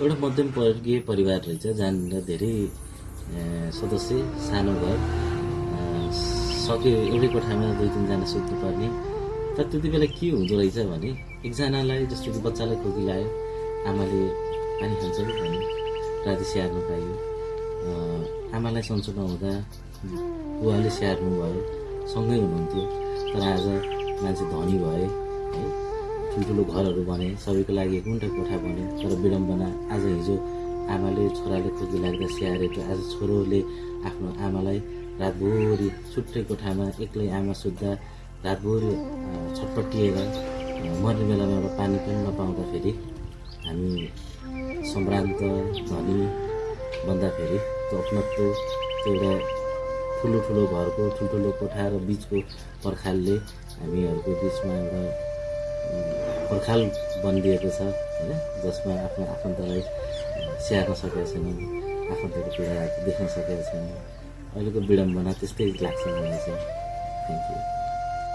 एउटा मध्यम वर्गीय परिवार रहेछ जहाँनिर धेरै सदस्य सानो घर अ, सक्यो एउटै कोठामा दुई तिनजना सुत्नुपर्ने तर त्यति बेला के हुँदो रहेछ भने एकजनालाई जस्तो कि बच्चालाई खोकी लाग्यो आमाले पानी खान्छ भने राति स्याहार्नु पाइयो। अ, आमालाई सन्चो नहुँदा बुवाले स्याहार्नु भयो सँगै हुनुहुन्थ्यो। तर आज मान्छे धनी भए है ठुल्ठुलो घरहरू बने सबैको लागि एक कोठा बन्यो तर विडम्बना आज हिजो आमाले छोराले खोकी लाग्दा स्याहारेको आज छोरोले आफ्नो आमालाई रातभरि छुट्टै कोठामा एक्लै आमा सुत्दा रातभरि छटपटिएर मर्ने बेलामा एउटा पानी पनि नपाउँदाखेरि हामी सम्भ्रान्त धनी भन्दाखेरि त्यो अपनत्व त्यो एउटा ठुलो ठुलो घरको ठुल्ठुलो कोठा र बिचको पर्खालले हामीहरूको बिचमा एउटा पर्खाल बनिदिएको छ होइन? जसमा आफ्नो आफन्तलाई स्याहार्न सकेका छैनौँ आफन्तको पीडा देख्न सकेका छैनौँ अहिलेको विडम्बना त्यस्तै लाग्छ मलाई चाहिँ। Thank you